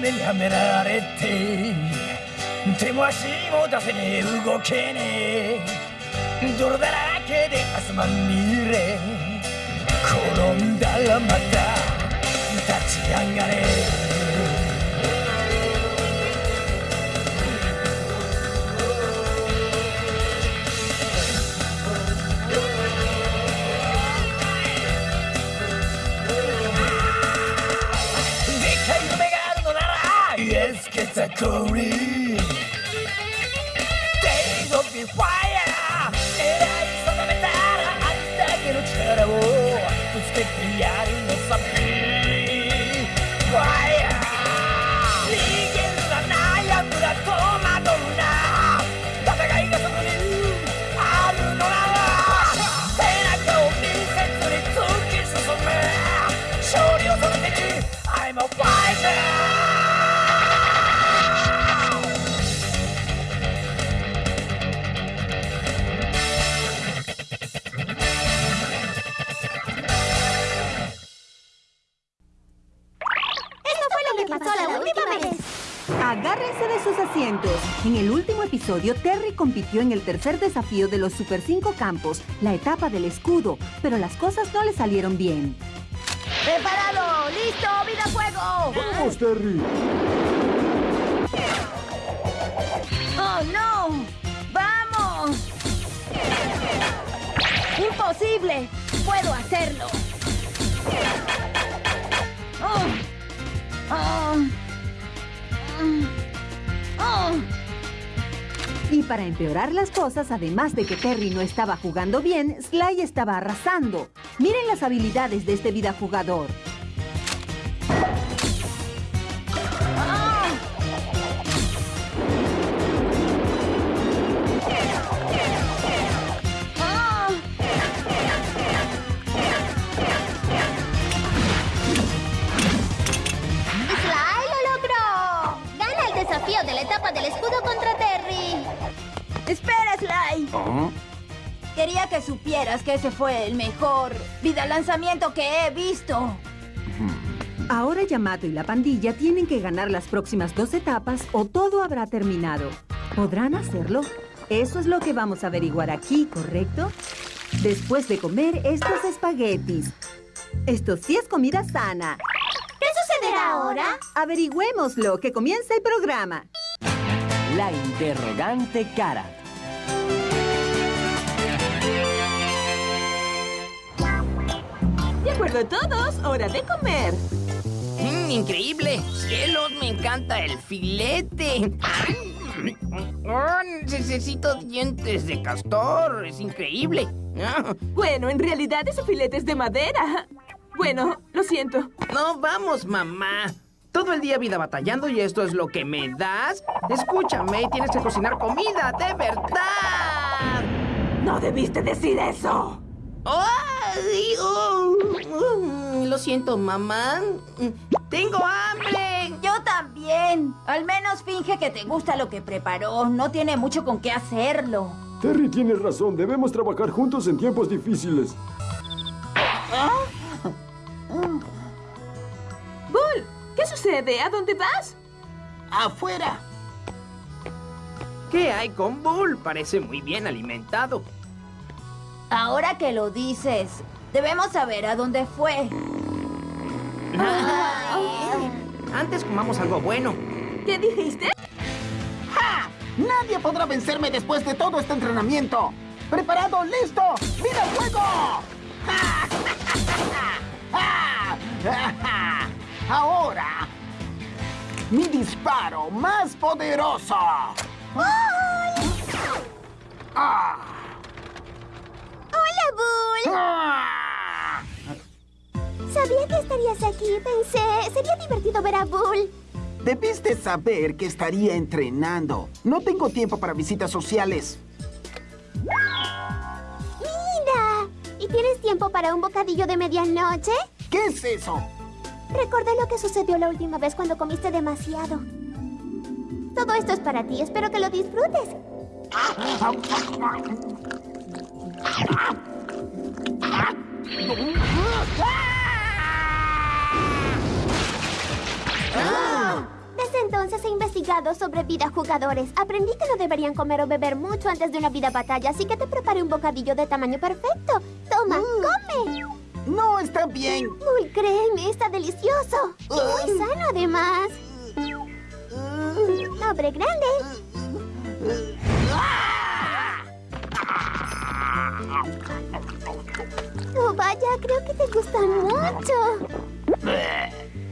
目にはめられて手も足も出せねえ動けねえ。泥だらけで汗まみれ転んだらまた立ち上がれ。They don't your. Última vez". Agárrense de sus asientos. En el último episodio, Terry compitió en el tercer desafío de los Super 5 Campos, la etapa del escudo, pero las cosas no le salieron bien. ¡Preparado! ¡Listo! ¡Vida fuego! ¡Vamos, Terry! ¡Oh, no! ¡Vamos! ¡Imposible! ¡Puedo hacerlo! ¡Oh! ¡Oh! Y para empeorar las cosas, además de que Terry no estaba jugando bien, Sly estaba arrasando. Miren las habilidades de este vida jugador. Del escudo contra Terry. ¡Espera, Sly! Quería que supieras que ese fue el mejor vida lanzamiento que he visto. Ahora Yamato y la pandilla tienen que ganar las próximas dos etapas o todo habrá terminado. ¿Podrán hacerlo? Eso es lo que vamos a averiguar aquí, ¿correcto? Después de comer estos espaguetis. Esto sí es comida sana. ¿Qué sucederá ahora? Averigüémoslo, que comienza el programa. La interrogante cara. De acuerdo todos, hora de comer. Mm, increíble. Cielos, me encanta el filete. Oh, necesito dientes de castor. Es increíble. Ah, Bueno, en realidad ese filete es de madera. Bueno, lo siento. No, vamos, mamá. Todo el día vida batallando y esto es lo que me das. Escúchame, tienes que cocinar comida, de verdad. No debiste decir eso. Ay, oh, mm, lo siento, mamá. Tengo hambre. Yo también. Al menos finge que te gusta lo que preparó. No tiene mucho con qué hacerlo. Terry tiene razón. Debemos trabajar juntos en tiempos difíciles. Bull, sucede? ¿A dónde vas? Afuera. ¿Qué hay con Bull? Parece muy bien alimentado. Ahora que lo dices, debemos saber a dónde fue. Antes comamos algo bueno. ¿Qué dijiste? ¡Ja! Nadie podrá vencerme después de todo este entrenamiento. ¿Preparado? ¡Listo! ¡Mira el fuego! ¡Ja! ¡Ja! ¡Ja! Ahora, mi disparo más poderoso. ¡Ah! ¡Hola, Bull! ¡Ah! Sabía que estarías aquí. Pensé, sería divertido ver a Bull. Debiste saber que estaría entrenando. No tengo tiempo para visitas sociales. ¡Mira! ¿Y tienes tiempo para un bocadillo de medianoche? ¿Qué es eso? Recordé lo que sucedió la última vez cuando comiste demasiado. Todo esto es para ti. Espero que lo disfrutes. he investigado sobre vida jugadores. Aprendí que no deberían comer o beber mucho antes de una vida batalla, así que te preparé un bocadillo de tamaño perfecto. Toma, come. No, está bien. Muy créeme, está delicioso. Y muy sano, además. Hombre grande. Oh, vaya, creo que te gusta mucho.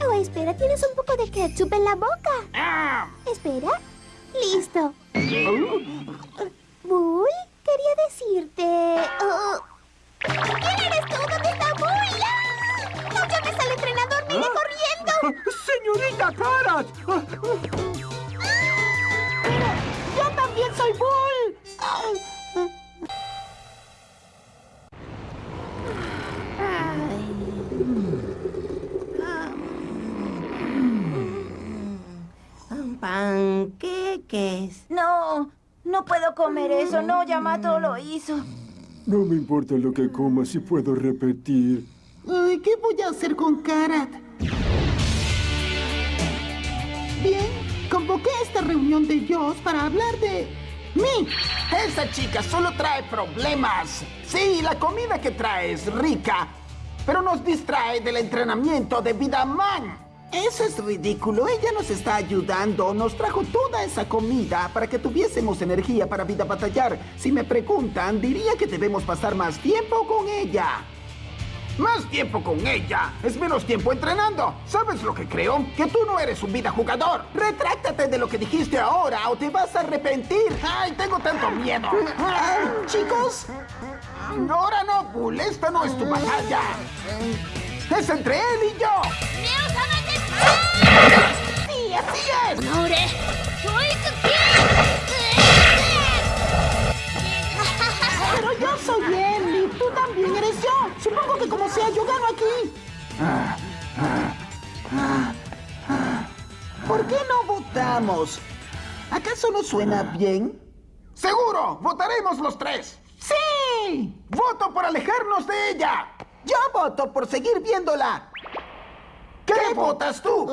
Oh, espera, tienes un poco de ketchup en la boca. Espera. Listo. Bull, quería decirte... oh, ¡Viene corriendo! ¡Señorita Karat! ¡Yo también soy Bull! Panqueques. No, no puedo comer eso. No, Yamato lo hizo. No me importa lo que coma si puedo repetir. Ay, ¿Qué voy a hacer con Karat? Bien, convoqué esta reunión de Dios para hablar de mí. Esa chica solo trae problemas. Sí, la comida que trae es rica, pero nos distrae del entrenamiento de Vida Man. Eso es ridículo. Ella nos está ayudando. Nos trajo toda esa comida para que tuviésemos energía para vida batallar. Si me preguntan, diría que debemos pasar más tiempo con ella. Más tiempo con ella es menos tiempo entrenando. ¿Sabes lo que creo? Que tú no eres un vida jugador. Retráctate de lo que dijiste ahora o te vas a arrepentir. ¡Ay, tengo tanto miedo! Chicos, ahora no, Bull. Esta no es tu batalla. Es entre él y yo. Sí, así es. Pero yo soy él también eres yo. Supongo que como sea, yo gano aquí. ¿Por qué no votamos? ¿Acaso no suena bien? ¡Seguro! ¡Votaremos los tres! ¡Sí! ¡Voto por alejarnos de ella! Yo voto por seguir viéndola. ¿Qué votas tú?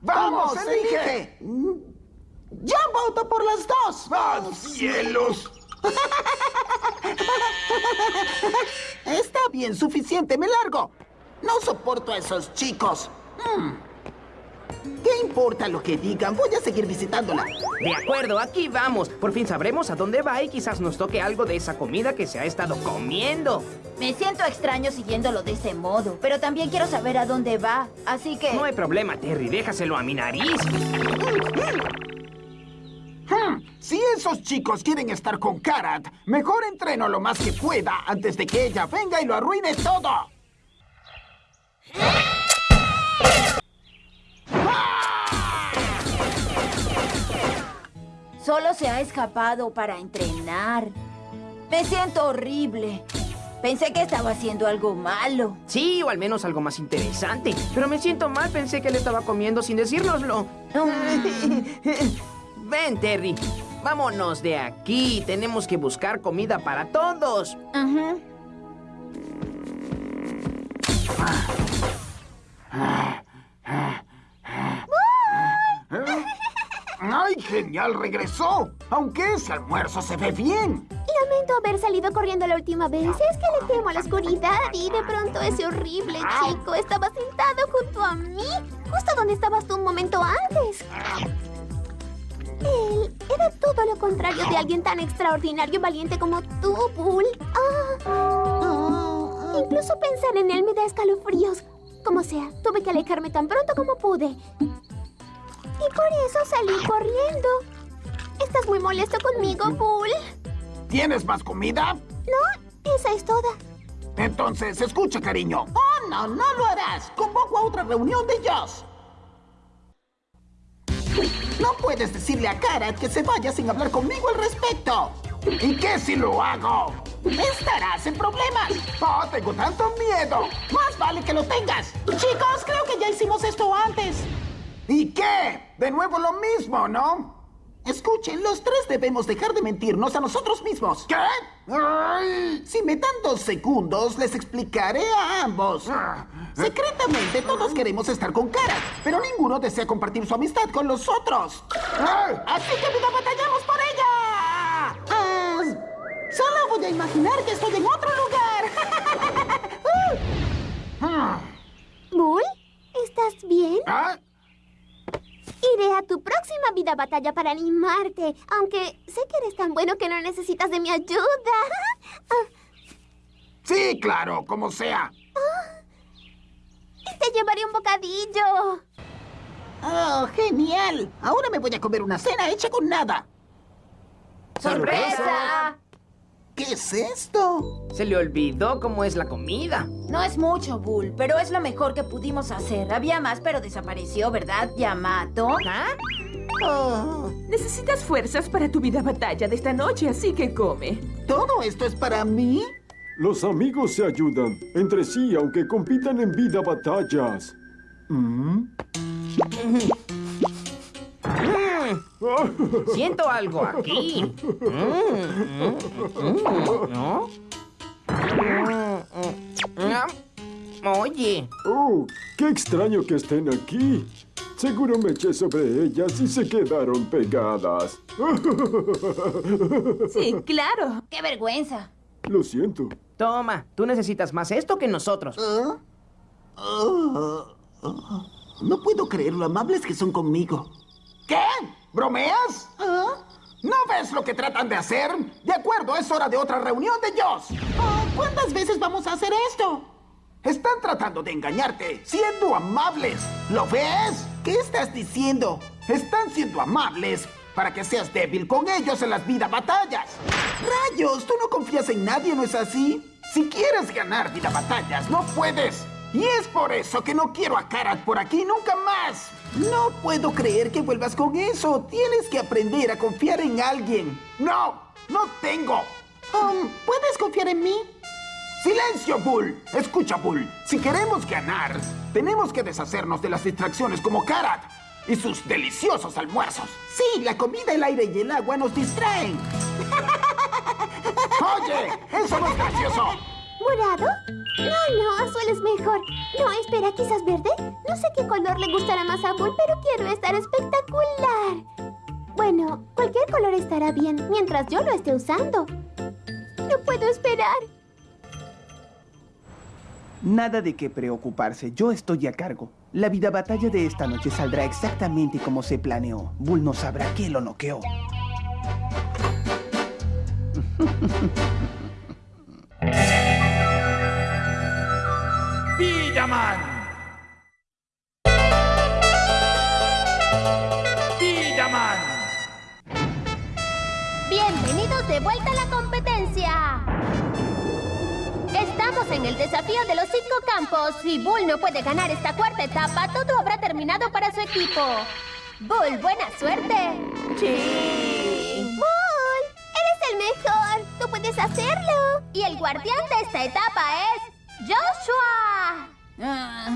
¡Vamos, elige! Yo voto por las dos. ¡Ah, cielos! Está bien, suficiente, me largo. No soporto a esos chicos. Hmm. ¿Qué importa lo que digan? Voy a seguir visitándola. De acuerdo, aquí vamos. Por fin sabremos a dónde va y quizás nos toque algo de esa comida que se ha estado comiendo. Me siento extraño siguiéndolo de ese modo, pero también quiero saber a dónde va. Así que... No hay problema, Terry, déjaselo a mi nariz. Si esos chicos quieren estar con Karat, mejor entreno lo más que pueda antes de que ella venga y lo arruine todo. Solo se ha escapado para entrenar. Me siento horrible. Pensé que estaba haciendo algo malo. Sí, o al menos algo más interesante. Pero me siento mal, pensé que él estaba comiendo sin decírnoslo. Ven, Terry. Vámonos de aquí. Tenemos que buscar comida para todos. Ajá. ¡Ay, genial! ¡Regresó! Aunque ese almuerzo se ve bien. Lamento haber salido corriendo la última vez. Es que le temo a la oscuridad y de pronto ese horrible chico estaba sentado junto a mí, justo donde estabas tú un momento antes. Él era todo lo contrario de alguien tan extraordinario y valiente como tú, Bull. Ah. Incluso pensar en él me da escalofríos. Como sea, tuve que alejarme tan pronto como pude. Y por eso salí corriendo. ¿Estás muy molesto conmigo, Bull? ¿Tienes más comida? No, esa es toda. Entonces, escucha, cariño. Oh, no, no lo harás. Convoco a otra reunión de ellos. No puedes decirle a Karat que se vaya sin hablar conmigo al respecto. ¿Y qué si lo hago? Estarás en problemas. Oh, tengo tanto miedo. Más vale que lo tengas. Chicos, creo que ya hicimos esto antes. ¿Y qué? De nuevo lo mismo, ¿no? Escuchen, los tres debemos dejar de mentirnos a nosotros mismos. ¿Qué? Ay, si me dan dos segundos, les explicaré a ambos. Secretamente todos queremos estar con Karat, pero ninguno desea compartir su amistad con los otros. Así que vida batallamos por ella. Ah, solo voy a imaginar que estoy en otro lugar. ¿Bull? ¿Estás bien? ¿Ah? Iré a tu próxima vida batalla para animarte, aunque sé que eres tan bueno que no necesitas de mi ayuda. Ah, Sí, claro, como sea. Te llevaré un bocadillo. Oh, genial. Ahora me voy a comer una cena hecha con nada. ¡Sorpresa! ¿Qué es esto? Se le olvidó cómo es la comida. No es mucho, Bull, pero es lo mejor que pudimos hacer. Había más, pero desapareció, ¿verdad, Yamato? ¿Ah? Oh, Necesitas fuerzas para tu vida batalla de esta noche, así que come. ¿Todo esto es para mí? Los amigos se ayudan entre sí aunque compitan en vida batallas. ¿Mm? Siento algo aquí. Mm, mm, mm, ¿No? Mm, mm, mm. Oye, Oh, qué extraño que estén aquí. Seguro me eché sobre ellas y se quedaron pegadas. Sí, claro. ¡Qué vergüenza! Lo siento. toma, tú necesitas más esto que nosotros. ¿Ah? Oh, oh. No puedo creer lo amables que son conmigo. ¿Qué? ¿Bromeas? ¿Ah? ¿No ves lo que tratan de hacer? De acuerdo, es hora de otra reunión de ellos. ¿Cuántas veces vamos a hacer esto? Están tratando de engañarte, siendo amables. ¿Lo ves? ¿Qué estás diciendo? Están siendo amables para que seas débil con ellos en las vida batallas. ¡Rayos! Tú no confías en nadie, ¿no es así? Si quieres ganar vida batallas, no puedes. Y es por eso que no quiero a Karat por aquí nunca más. No puedo creer que vuelvas con eso. Tienes que aprender a confiar en alguien. No, no tengo. Um, ¿Puedes confiar en mí? ¡Silencio, Bull! Escucha, Bull. Si queremos ganar, tenemos que deshacernos de las distracciones como Karat y sus deliciosos almuerzos. Sí, la comida, el aire y el agua nos distraen. Oye, eso no es gracioso. ¿Morado? No, no, azul es mejor. No, espera, quizás verde. No sé qué color le gustará más a Bull, pero quiero estar espectacular. Bueno, cualquier color estará bien mientras yo lo esté usando. No puedo esperar. Nada de qué preocuparse, yo estoy a cargo. La vida batalla de esta noche saldrá exactamente como se planeó. Bull no sabrá quién lo noqueó. Villaman. Villaman. Bienvenidos de vuelta a la competencia. Estamos en el desafío de los cinco campos. Si Bull no puede ganar esta cuarta etapa, todo habrá terminado para su equipo. Bull, buena suerte. Sí. Bull, eres el mejor. Tú puedes hacerlo. Y el guardián de esta etapa es Joshua. Ah,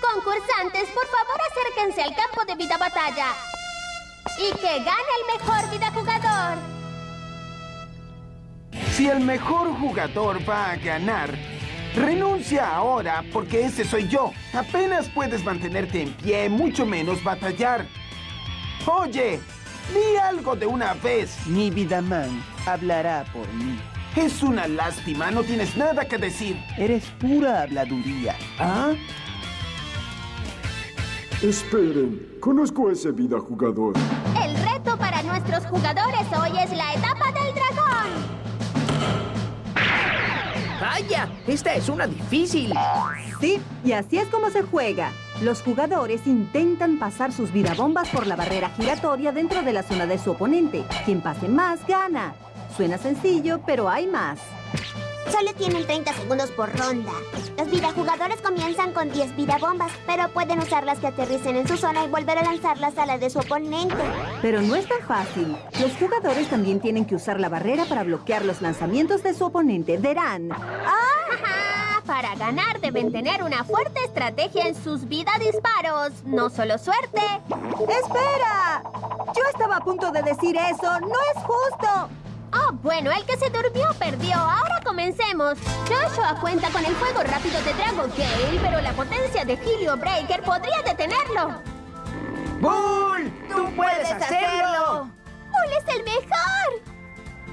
Concursantes, por favor acérquense al campo de vida batalla. Y que gane el mejor vida jugador. Si el mejor jugador va a ganar, renuncia ahora porque ese soy yo. Apenas puedes mantenerte en pie, mucho menos batallar. Oye, di algo de una vez. Mi vida man hablará por mí. Es una lástima, no tienes nada que decir. Eres pura habladuría. ¿Ah? Esperen, conozco a ese vida jugador. El reto para nuestros jugadores hoy es la etapa del dragón. ¡Vaya! Esta es una difícil. Sí, y así es como se juega. Los jugadores intentan pasar sus vidabombas por la barrera giratoria dentro de la zona de su oponente. Quien pase más, gana. Suena sencillo, pero hay más. Solo tienen 30 segundos por ronda. Los vidajugadores comienzan con 10 vidabombas, pero pueden usarlas que aterricen en su zona y volver a lanzarlas a la de su oponente. Pero no es tan fácil. Los jugadores también tienen que usar la barrera para bloquear los lanzamientos de su oponente. Verán. ¡Ah! Para ganar deben tener una fuerte estrategia en sus vida disparos, no solo suerte. ¡Espera! Yo estaba a punto de decir eso. ¡No es justo! Oh, bueno, el que se durmió perdió. Ahora comencemos. Joshua cuenta con el fuego rápido de Dragon Gale, pero la potencia de Helio Breaker podría detenerlo. ¡Bull! ¡Tú puedes hacerlo! ¡Bull es el mejor!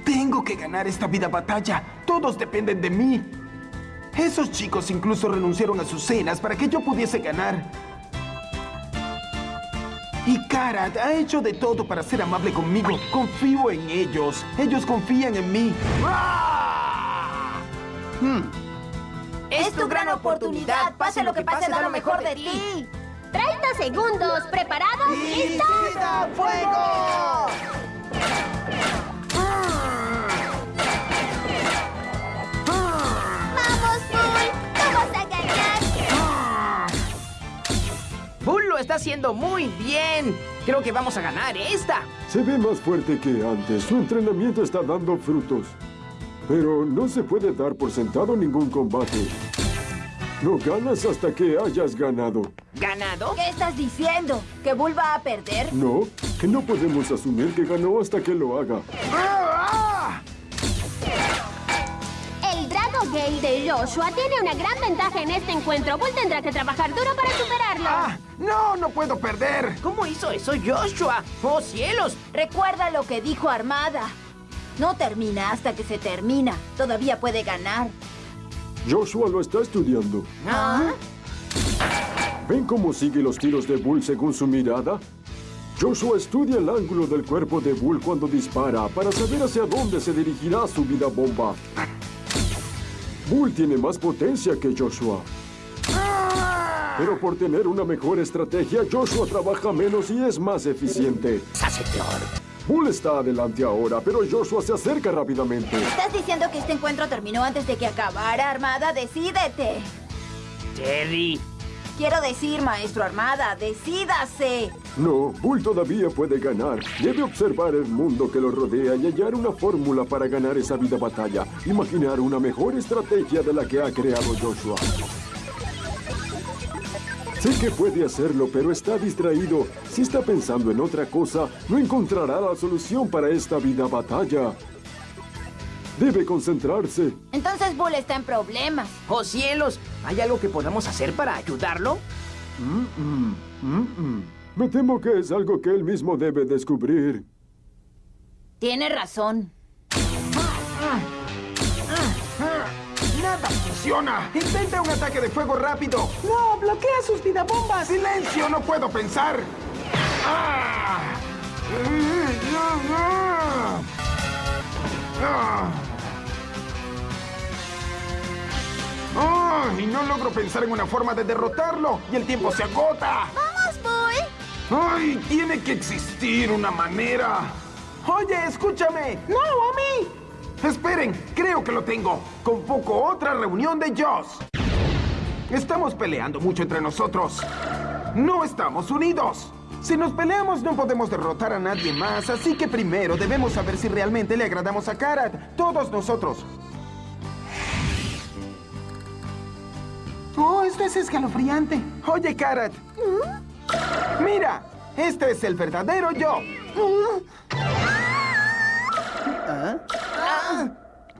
Tengo que ganar esta vida batalla. Todos dependen de mí. Esos chicos incluso renunciaron a sus cenas para que yo pudiese ganar. Y Karat ha hecho de todo para ser amable conmigo. Confío en ellos. Ellos confían en mí. ¡Ah! Hmm. Es tu gran oportunidad. Pase lo que pase, da lo mejor de ti. 30 segundos. ¿Preparados? ¡Listo! ¡Fuego! Está haciendo muy bien. Creo que vamos a ganar esta. Se ve más fuerte que antes. Su entrenamiento está dando frutos. Pero no se puede dar por sentado ningún combate. No ganas hasta que hayas ganado. ¿Ganado? ¿Qué estás diciendo? ¿Que Bull va a perder? No, que no podemos asumir que ganó hasta que lo haga. ¡Ah! Gale de Joshua tiene una gran ventaja en este encuentro. Bull tendrá que trabajar duro para superarlo. ¡Ah! ¡No, no puedo perder! ¿Cómo hizo eso Joshua? ¡Oh, cielos! Recuerda lo que dijo Armada. No termina hasta que se termina. Todavía puede ganar. Joshua lo está estudiando. ¿Ah? ¿Ven cómo sigue los tiros de Bull según su mirada? Joshua estudia el ángulo del cuerpo de Bull cuando dispara para saber hacia dónde se dirigirá su vida bomba. Bull tiene más potencia que Joshua. Pero por tener una mejor estrategia, Joshua trabaja menos y es más eficiente. ¡Hace peor! Bull está adelante ahora, pero Joshua se acerca rápidamente. ¿Estás diciendo que este encuentro terminó antes de que acabara, Armada? ¡Decídete! Jerry. Quiero decir, maestro Armada, decídase. No, Bull todavía puede ganar. Debe observar el mundo que lo rodea y hallar una fórmula para ganar esa vida batalla. Imaginar una mejor estrategia de la que ha creado Joshua. Sé que puede hacerlo, pero está distraído. Si está pensando en otra cosa, no encontrará la solución para esta vida batalla. Debe concentrarse. Entonces Bull está en problemas. ¡Oh, cielos! ¿Hay algo que podamos hacer para ayudarlo? Mm, mm, mm, mm. Me temo que es algo que él mismo debe descubrir. Tiene razón. ¡Nada funciona! ¡Intenta un ataque de fuego rápido! ¡No! ¡Bloquea sus vidabombas! ¡Silencio! ¡No puedo pensar! ¡Ah! ¡Ah! ¡Ah! Y no logro pensar en una forma de derrotarlo. ¡Y el tiempo se agota! ¡Vamos! ¡Ay! Tiene que existir una manera. Oye, escúchame. ¡No, a mí! Esperen, creo que lo tengo. Convoco otra reunión de Joss. Estamos peleando mucho entre nosotros. No estamos unidos. Si nos peleamos no podemos derrotar a nadie más, así que primero debemos saber si realmente le agradamos a Karat. Todos nosotros. Oh, esto es escalofriante. Oye, Karat. Mira, este es el verdadero yo. ¿Ah?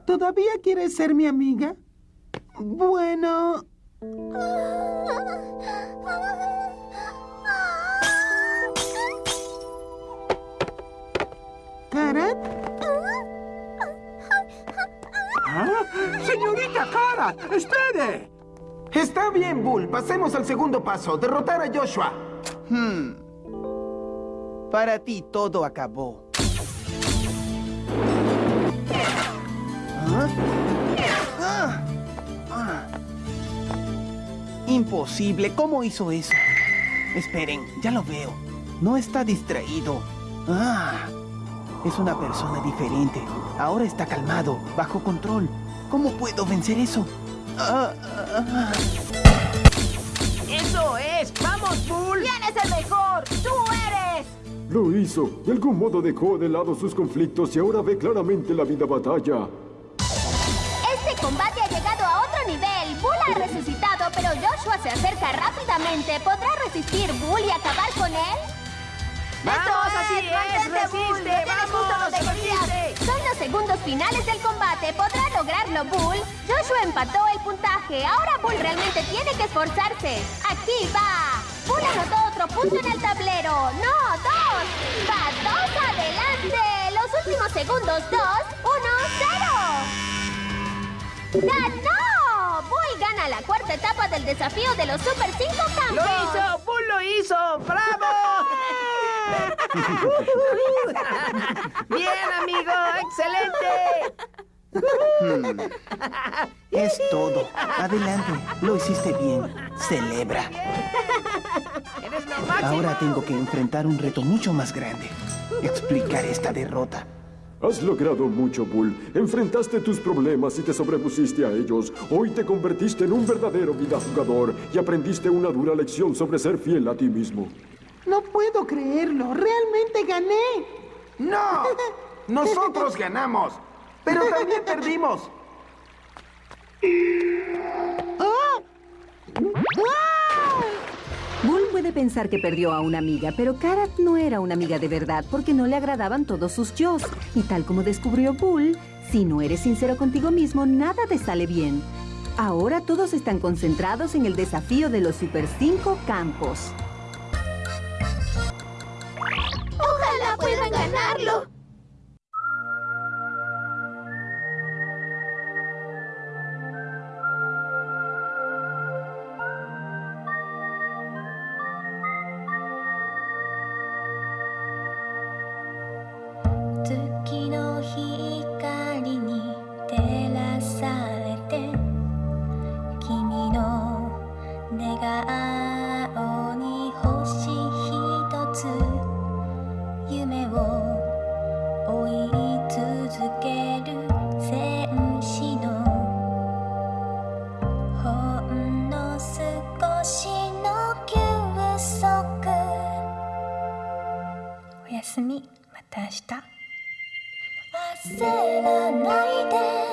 ¿Todavía quieres ser mi amiga? Bueno... ¿Karat? ¡Señorita Cara! ¡Espere! Está bien, Bull. Pasemos al segundo paso. Derrotar a Joshua. Hmm. Para ti todo acabó. ¿Ah? Ah. Ah. Imposible. ¿Cómo hizo eso? Esperen, ya lo veo. No está distraído. Ah. Es una persona diferente. Ahora está calmado, bajo control. ¿Cómo puedo vencer eso? Ah, ah, ah. ¡Eso es! ¡Vamos, Bull! ¿Quién es el mejor? ¡Tú eres! Lo hizo. De algún modo dejó de lado sus conflictos y ahora ve claramente la vida batalla. Este combate ha llegado a otro nivel. Bull ha resucitado, pero Joshua se acerca rápidamente. ¿Podrá resistir Bull y acabar con él? Vamos, así es, mantente, Bull, lo resiste, tienes justo donde. Son los segundos finales del combate. ¿Podrá lograrlo Bull? Joshua empató el puntaje. Ahora Bull realmente tiene que esforzarse. Aquí va. Bull anotó otro punto en el tablero. No, dos. Va dos adelante. Los últimos segundos, dos, uno, cero. ¡Ganó! Bull gana la cuarta etapa del desafío de los Super 5 Campos. ¡Lo hizo! ¡Bull lo hizo! ¡Bravo! ¡Bien, amigo! ¡Excelente! Es todo. Adelante. Lo hiciste bien. Celebra. Ahora tengo que enfrentar un reto mucho más grande. Explicar esta derrota. Has logrado mucho, Bull. Enfrentaste tus problemas y te sobrepusiste a ellos. Hoy te convertiste en un verdadero vida jugador y aprendiste una dura lección sobre ser fiel a ti mismo. No puedo creerlo. Realmente gané. ¡No! Nosotros ganamos, pero también perdimos. Bull pensar que perdió a una amiga, pero Karat no era una amiga de verdad porque no le agradaban todos sus yos. Y tal como descubrió Bull, si no eres sincero contigo mismo, nada te sale bien. Ahora todos están concentrados en el desafío de los Super 5 campos. 寝顔に星ひとつ」「夢を追い続ける戦士の」「ほんの少しの休息」「おやすみまた明日」焦らないで